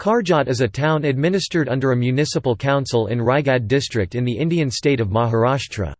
Karjat is a town administered under a municipal council in Raigad district in the Indian state of Maharashtra.